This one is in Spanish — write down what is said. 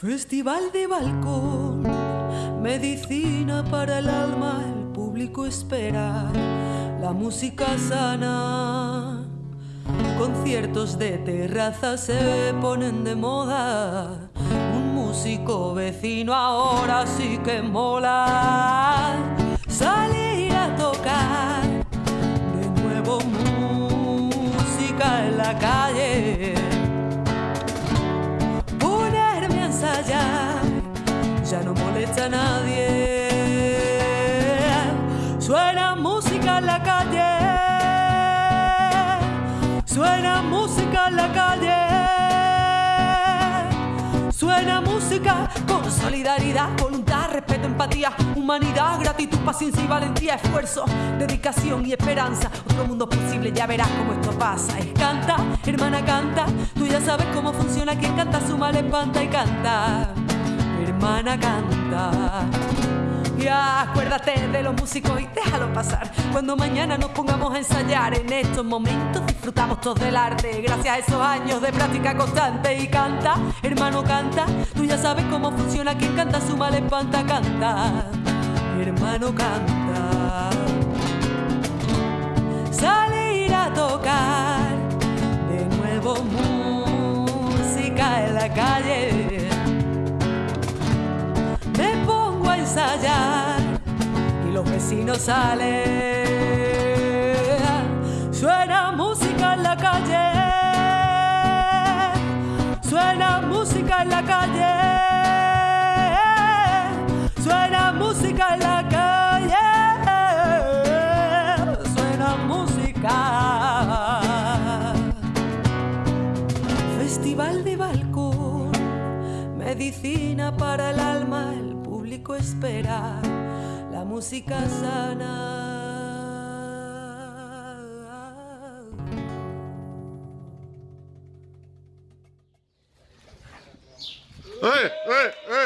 Festival de balcón, medicina para el alma, el público espera la música sana. Conciertos de terraza se ponen de moda. Un músico vecino ahora sí que mola. Ya no molesta a nadie. Suena música en la calle, suena música en la calle, suena música con solidaridad, voluntad, respeto, empatía, humanidad, gratitud, paciencia y valentía, esfuerzo, dedicación y esperanza. Otro mundo posible, ya verás cómo esto pasa. Canta, hermana, canta. Tú ya sabes cómo funciona. Quien canta suma, le espanta y canta hermana canta. Ya acuérdate de los músicos y déjalo pasar. Cuando mañana nos pongamos a ensayar, en estos momentos disfrutamos todos del arte. Gracias a esos años de práctica constante. Y canta, hermano, canta. Tú ya sabes cómo funciona. Quien canta su mal espanta, canta. Hermano, canta. Salir a tocar de nuevo música en la calle los vecinos salen. Suena música en la calle, suena música en la calle, suena música en la calle, suena música. Festival de balcón, medicina para el alma espera la música sana. ¡Eh, eh, eh!